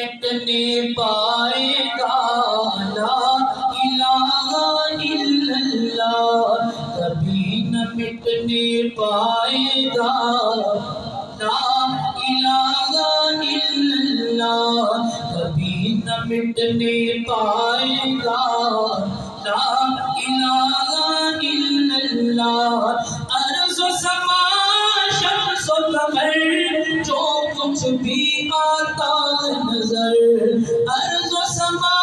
مٹنے پائے گا لا الہ الا اللہ، کبھی نہ مٹنے پائے گا لا الہ الا اللہ، کبھی نہ مٹنے پائے گا لا الہ الا اللہ۔ عرض و سما، شمس و قمر، جو کچھ بھی آتا و سما،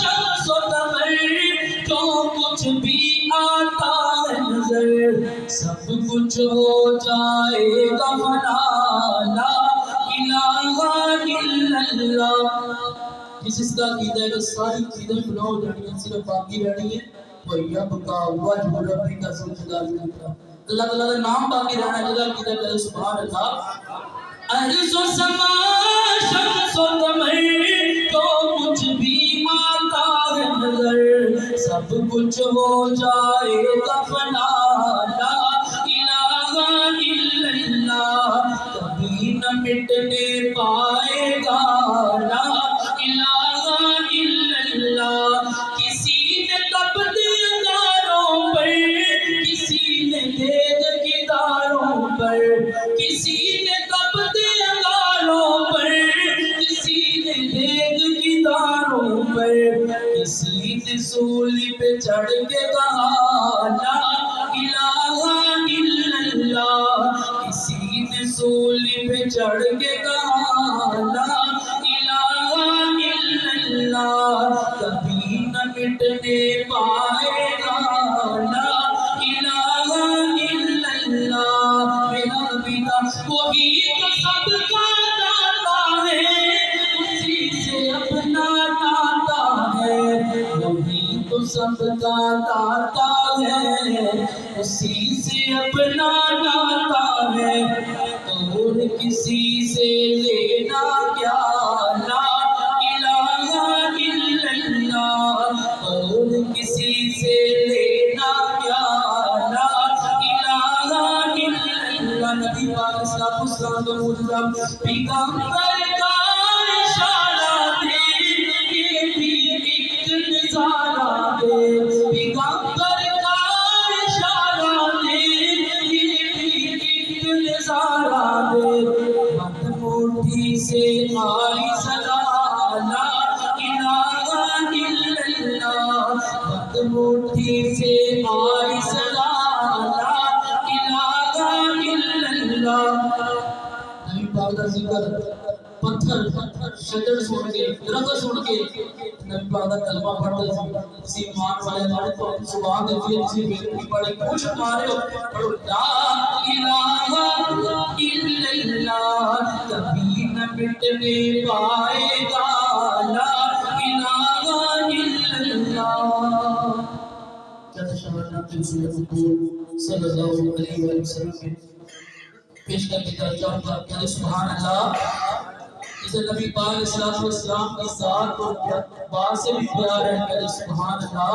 شمس و قمر، جو کچھ بھی آتا ہے نظر، سب کچھ ہو جائے گا فنا لا الہ الا اللہ۔ جس اس کا عقیدہ ہے ساری چیزیں فنا ہو جانی ہیں، صرف باقی رہنی ہے اللہ تعالیٰ کا نام باقی رہنا ہے جگہ عقیدہ کرے سبحان اللہ عرض و سما، شمس و قمر کچھ بھی ہے نظر، سب کچھ ہو جائے لا الہ الا اللہ، کبھی نہ مٹنے پائے کسی سولی پہ چڑھ کے کہا لا الہ الا اللہ، کسی نے سولی پہ چڑھ کے پیغمبر کا اشارہ دے یہ بھی ایک نظارہ شجر سن کے درخت سن کے نبی پاک کا کلمہ پڑھتے تھے کسی ایمان والے والے تو سبحان دیکھیے کسی بے پڑھے کچھ مارے ہو پڑھو لا الہ الا اللہ کبھی نہ مٹنے پائے گا لا الہ الا اللہ کہتے شہر نبی صلی اللہ علیہ وسلم پیش کر کے درجہ پر کہتے سبحان اللہ جسے نبی پاک علیہ الصلوۃ والسلام کی ذات اور بات سے بھی پیار ہے کہتے سبحان اللہ۔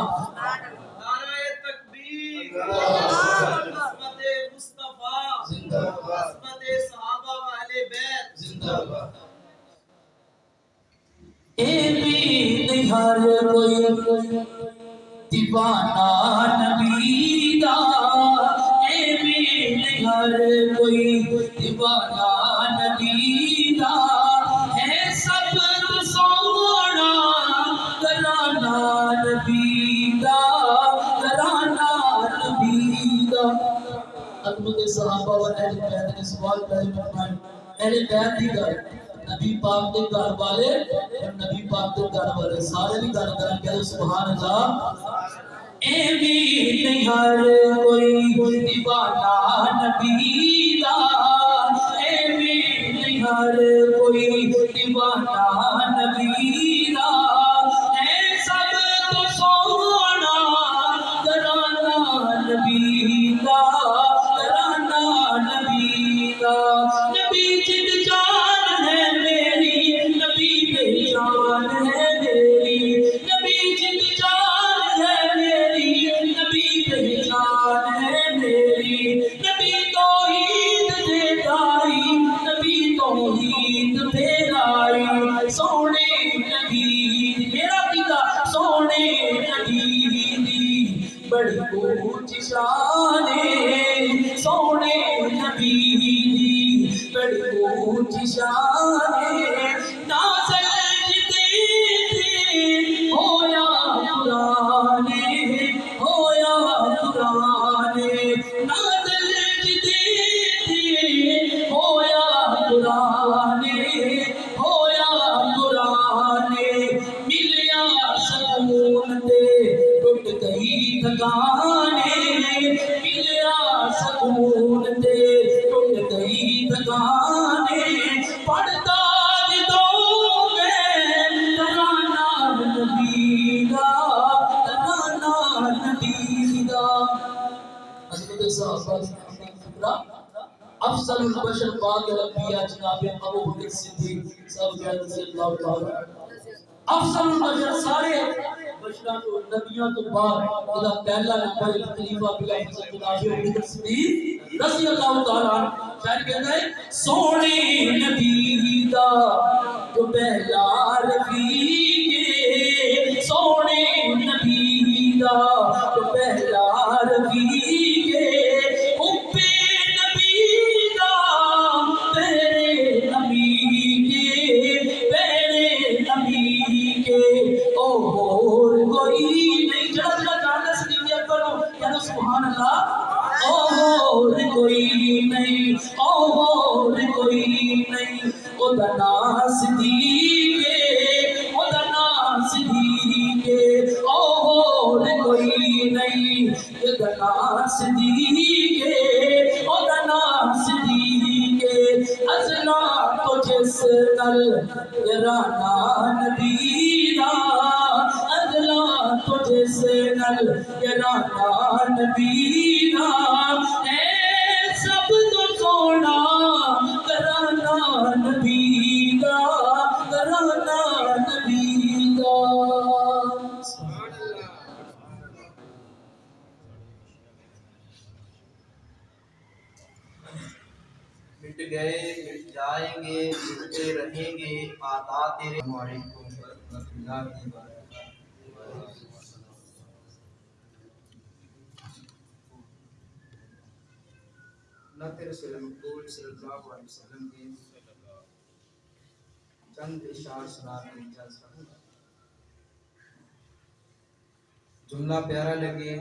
نعرہ تکبیر۔ عظمت مصطفیٰ۔ زندہ باد عظمت صحابہ و اہل بیت۔ زندہ باد اے بھی نہار کوئی دیوانہ نبی دا۔ اے بھی نہار کوئی دیوانہ صحابہ و اہل بیت نے سوال پہلے فرمائے اہل بیت دی گل نبی پاک دے گھر والے اور نبی پاک دے گھر والے، سارے بھی گل کرن کہ سبحان اللہ اے بھی نہیں ہر کوئی دیوانہ نبی دا۔ اے بھی نہیں ہر کوئی دیوانہ نبی رضی اللہ تعالی افضل البشر سارے بشرا تو نبیوں تو بعد خدا پہلا نمبر خلیفہ بلا حضرت جناب ابو بکر صدیق رضی اللہ تعالی شاعر کہتا ہے، سونے نبی دا جو پہلا رفیق سونے نبی دا جو پہلا تیرے علیکم ورحمۃ اللہ وبرکاتہ تیرے صلی اللہ علیہ وسلم کے چند اشار سنا کے اجازت گا جملہ پیارا لگے،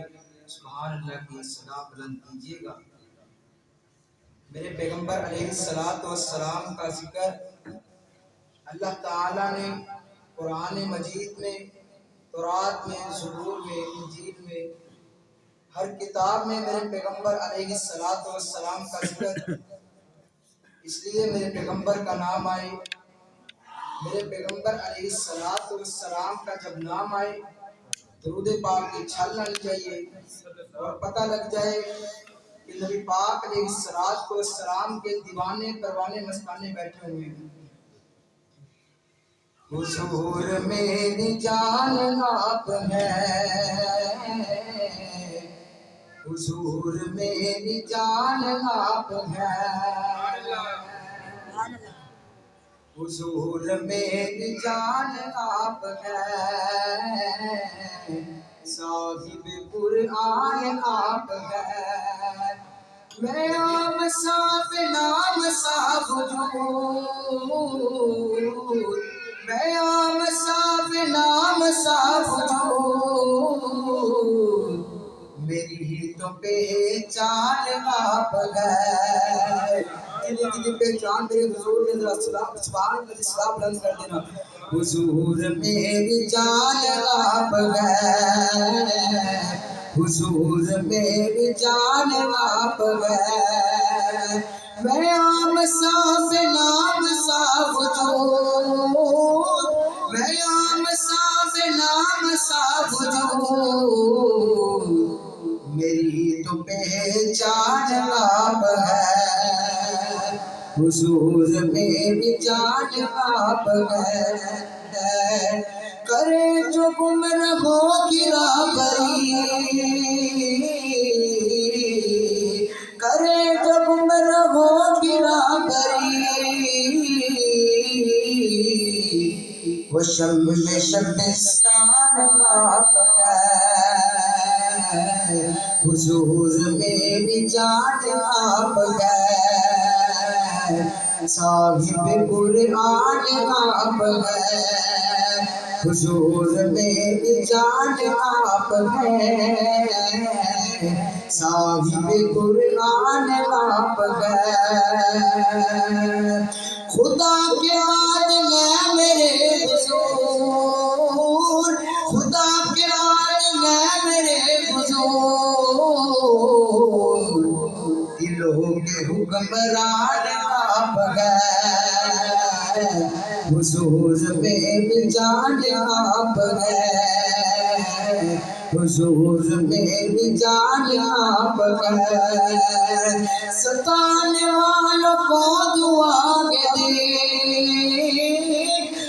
سبحان اللہ کی صدا بلند کیجیے گا۔ میرے پیغمبر علیہ السلام والسلام کا ذکر اللہ تعالیٰ نے قرآن مجید میں، تورات میں، زبور میں، انجیل میں، ہر کتاب میں میرے پیغمبر علیہ السلام والسلام کا ذکر۔ اس لیے میرے پیغمبر کا نام آئے۔ میرے پیغمبر علیہ السلام والسلام کا جب نام آئے، درود پاک کی چھل آنی چاہیے اور پتہ لگ جائے کہ نبی پاک علیہ السلام کو السلام کے دیوانے پروانے مستانے بیٹھے ہوئے ہیں۔ حضور میری جان آپ ہیں حضور میری جان آپ ہیں حضور میری جان آپ ہیں صاحب قرآن آپ ہیں میں عام صاحب نام صاحب جو پہچان آپ ہے جنہیں جنہیں پہچان میرے حضور نے ذرا سلام سبحان اللہ سلام بلند کر دینا حضور میری جان آپ ہے حضور میری جان آپ ہے میں عام صاحب نام صاحب جو میں عام صاحب نام صاحب جو میری تو پہچان آپ ہے۔ حضور میری جان آپ ہے۔ کرے جو گم رہو کی رابری کرے جو گم رہو کی رابری وہ شم شبستان آپ گئے حضور میری جان آپ گئے صاحب قرآن آپ گئے حضور میری جان آپ گئے صاحب قرآن آپ گئے خدا کے بعد حکمران آپ گئے حضور میں جان آپ گئے حضور میں جان آپ گئے ستانے والوں کو دعا دے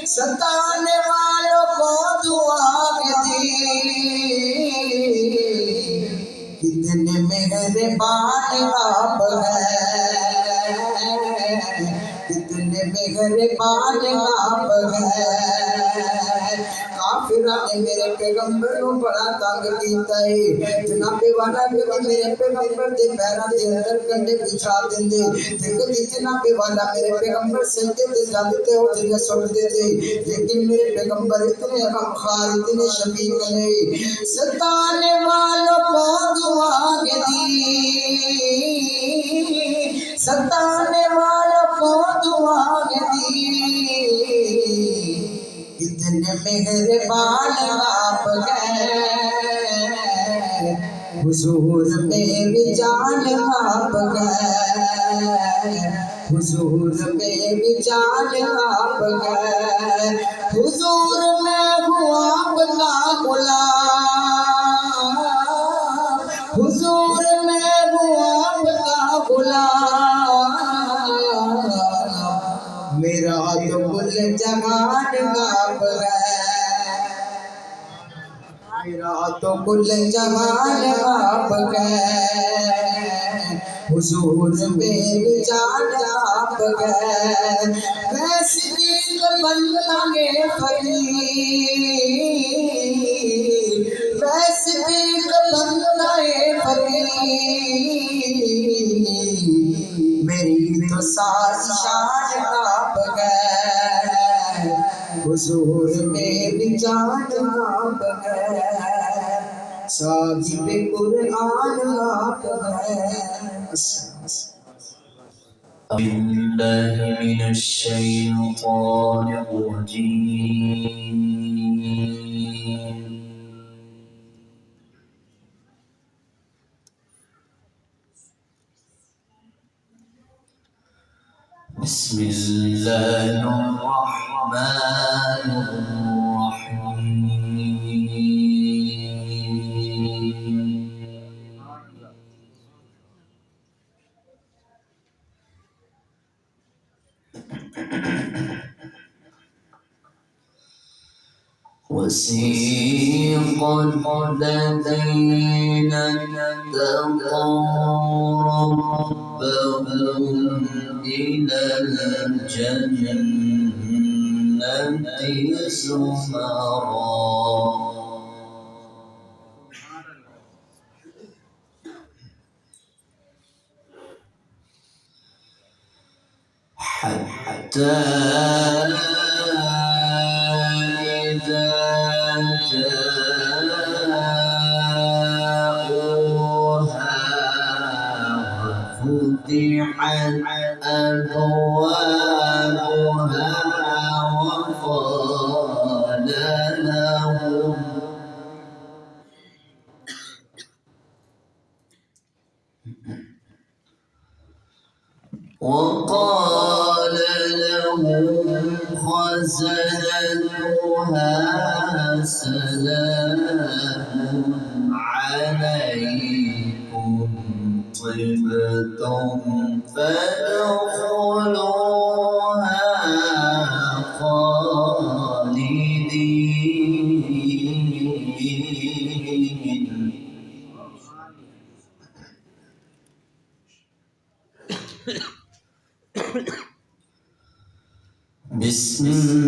ستانے والوں کو دعا دے کتنے مہربان آپ ہیں۔ کتنے مہربان آپ ہیں کافرہ نے میرے پیغمبر کو بڑا تنگ کیتا ہے۔ جناب والا بھی میرے پیغمبر دے پیروں دے اندر کنڈے بچھا دیندے۔ دیکھو جی جناب والا میرے پیغمبر سجدے تے جاندے تے او جگہ سٹ دے تے لیکن میرے پیغمبر اتنے غم خار، اتنے شفیق نے۔ ستانے والوں کو دعا دی۔ ستانے والوں کو دعا دی کتنے مہربان آپ گئے حضور میری جان آپ گئے حضور میری جان آپ گئے حضور میں ہوں آپ کا غلام جہان آپ ہے۔ میرا تو کل جہان آپ گئے حضور میری جان آپ گئے ویسے دل بندے فقیر۔ ویسے دل بندے فقیر۔ میری تو ساری شان آپ گئے حضور میری جان آپ ہے صاحب قرآن آپ ہے۔ بالله من الشيطان الرجيم بسم الله الرحمن الرحيم. وسيق الذين اتقوا ربهم إلى الجنة زمرا حتى وفتحت أبوابها وقال لهم وقال لهم خزنتها سلام بسم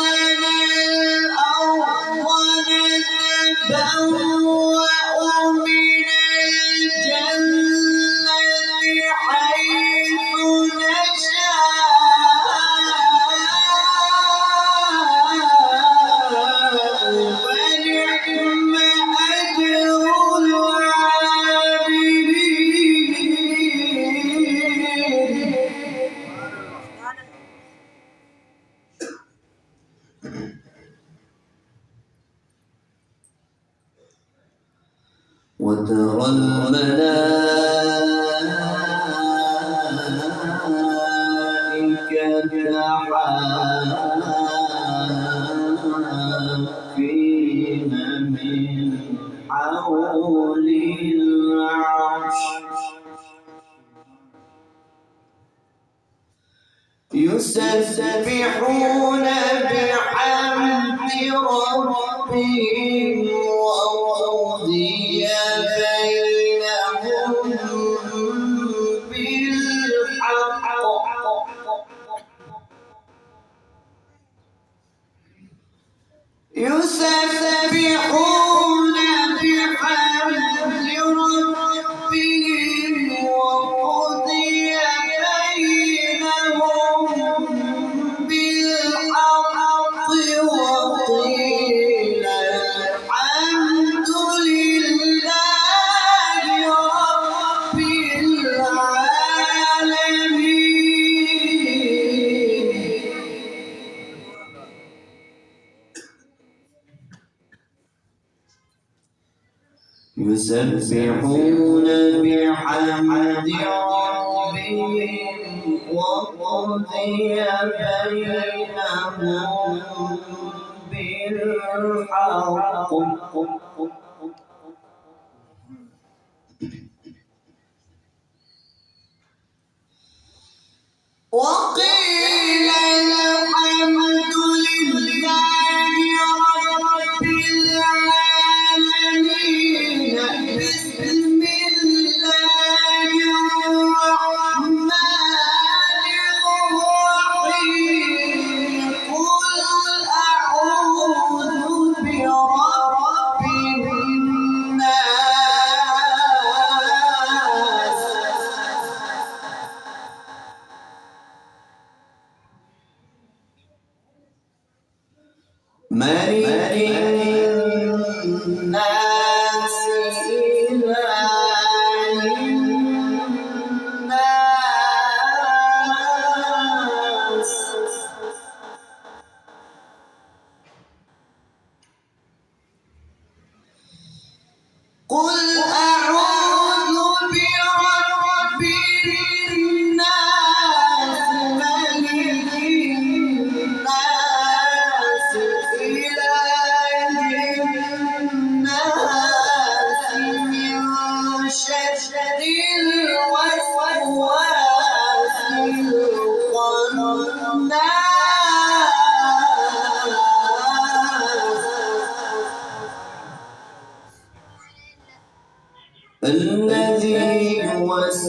ترى الملائكة Sam, Sam. وقضي بينهم بالحق وقيل الحمد ملك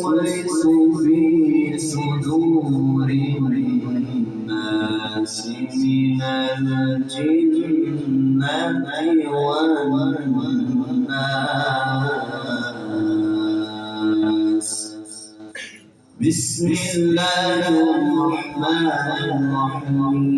يوسوس في صدور الناس من الجنة والناس بسم الله الرحمن الرحيم.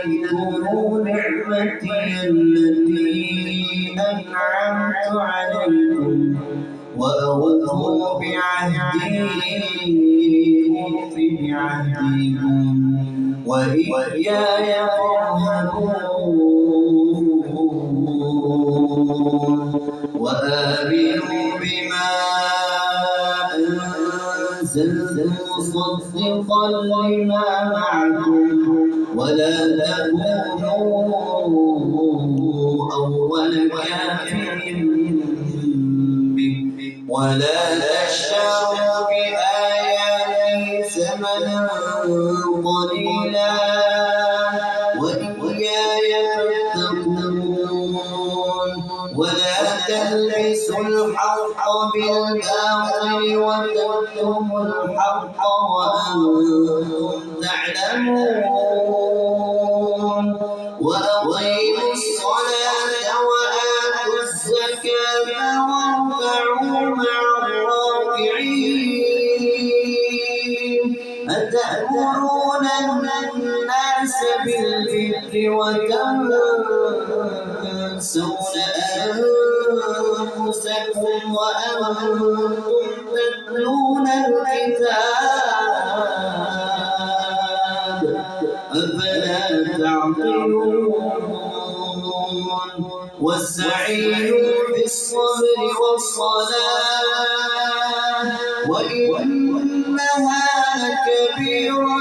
إسرائيل نعمتي التي أنعمت عليكم وأوفوا بعهدي أوف بعهدكم وإياي فارهبون وآمنوا بما أنزلت مصدقا لما معكم ولا تكونوا أول كافر به ولا تشتروا بآياتي ثمنا قليلا وإياي فاتقون ولا تلبسوا الحق بالباطل وتكتموا الحق وأنتم تعلمون أنفسكم وأنتم تتلون الكتاب أفلا تعقلون واستعينوا بالصبر والصلاة وإنها لكبيرة